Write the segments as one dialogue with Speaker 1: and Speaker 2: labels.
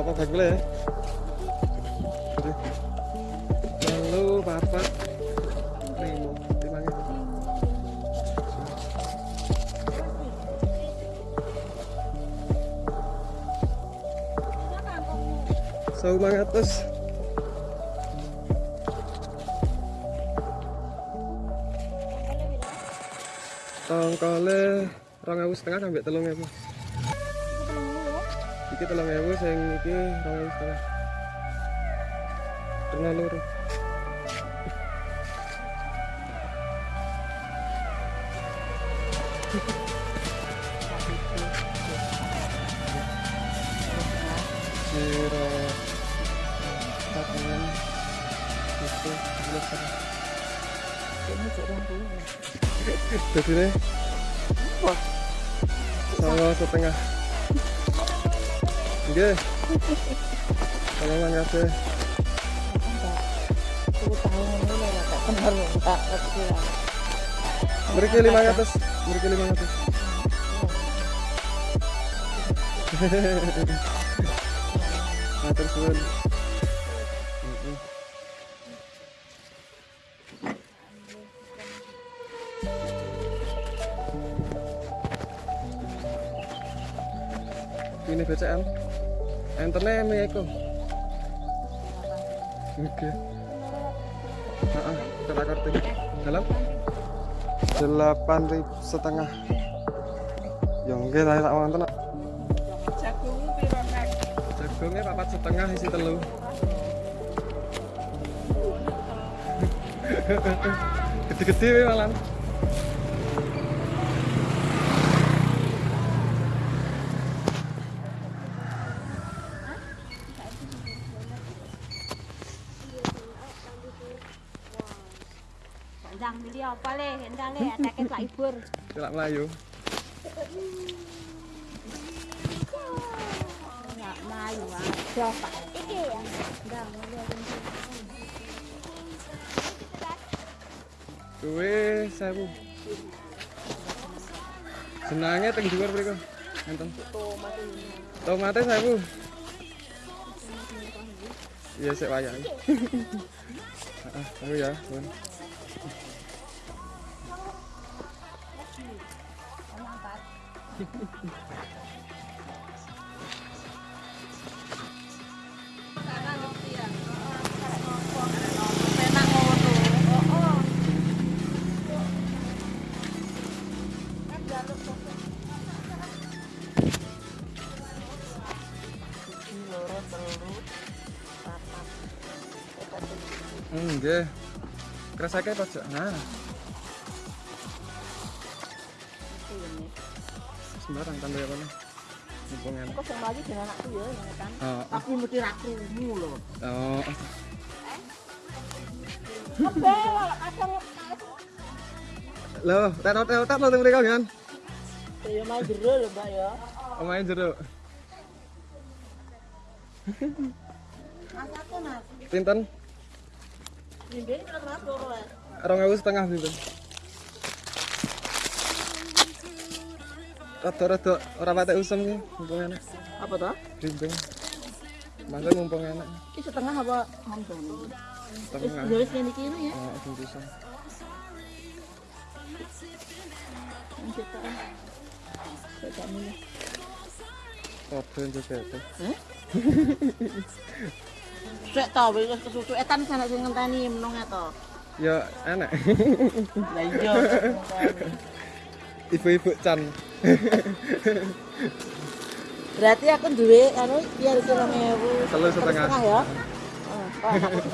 Speaker 1: Apa bagule ya? Lima gitu. Sau. Tongkole rong ewu setengah sampai telung ewu. Iki telung ewu sing iki rong ewu setengah. Tengah loro. Zero Patungan Itu setengah
Speaker 2: Ini cek puluh.
Speaker 1: Nih
Speaker 2: Wah,
Speaker 1: Sama setengah
Speaker 2: kenal enggak ngerti lah.
Speaker 1: Mereka lima ratus Mereka lima ratus suwun Enternya mi Eko Oke. Heeh, kita kartu. Dalam? Delapan ribu setengah. Yang enggak saya tak wonten.
Speaker 2: Jagung piro nek?
Speaker 1: jagungnya papat setengah isi telu. Gede-gede malam
Speaker 3: Ndang beli apa le? Ndang le ada ke libur.
Speaker 1: tidak melayu
Speaker 3: Enggak malu aja Pak. Iki ya. Ndang
Speaker 1: Kuwe sewu senangnya teng dhuwur mriku enten tomate sewu iya sik wayang Heeh, ya Bun. Nggih. Kresake pojok. Nah, sembarang apa nih? Mumpung enak.
Speaker 2: Kok sing dengan anakku ya, ya kan?
Speaker 1: Oh,
Speaker 2: Aku mesti ra krungu lho.
Speaker 1: oh.
Speaker 2: Kebel kadang
Speaker 1: Loh, tet tet tet lo mriko kan?
Speaker 2: ya main jero lho, Mbak ya. Mas aku Mas.
Speaker 1: Pinten?
Speaker 2: Ya.
Speaker 1: Rong ewu setengah pinten? Rada-rada ora patek usem ki, mumpung enak.
Speaker 2: Apa toh?
Speaker 1: Blimbing. Masa mumpung enak.
Speaker 2: Ini setengah apa hampir? Wis
Speaker 1: Setengah.
Speaker 2: ya wis ngene iki ya.
Speaker 1: Oh.
Speaker 2: Ini kita. Kita milih.
Speaker 1: Kabeh juga itu.
Speaker 2: Heh? Cek to wis kesusu etan sana sing ngenteni menung to.
Speaker 1: Ya enak.
Speaker 2: Lah iya.
Speaker 1: Ibu-ibu Chan.
Speaker 2: Berarti aku duwe anu biar kira 2000.
Speaker 1: Telu setengah.
Speaker 2: ya. Oh, setengah.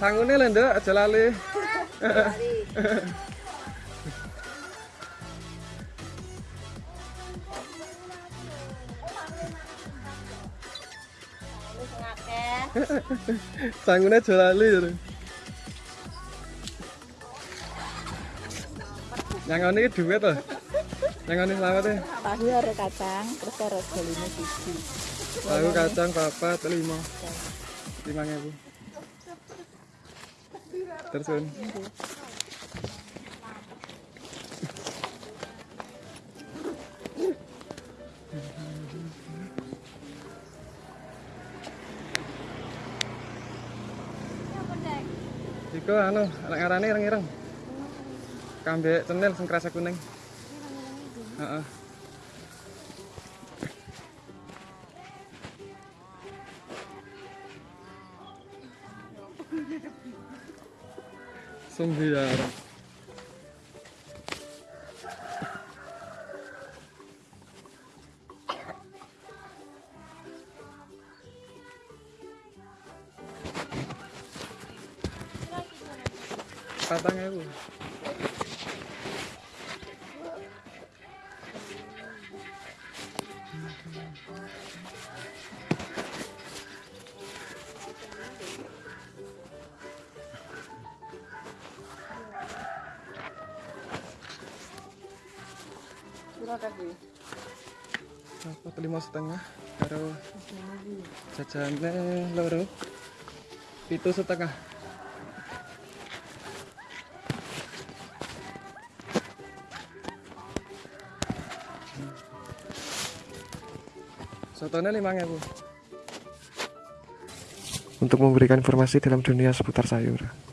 Speaker 1: Sangune lho, Nduk, aja lali. Sangune aja lali. Yang ini dua tuh. Yang ini selamat e? ya.
Speaker 2: Tahu ada kacang, terus ada jalinya biji.
Speaker 1: Tahu kacang papat lima. Lima ribu. Terus Iko anu, anak ngarane ireng-ireng. Kambek cenil sing kerasa kuning. Heeh. Sembiar. Patang ewu.
Speaker 2: Berapa
Speaker 1: lima setengah karo jajane loro. Pitu setengah. Lima ewu. Untuk memberikan informasi dalam dunia seputar sayur.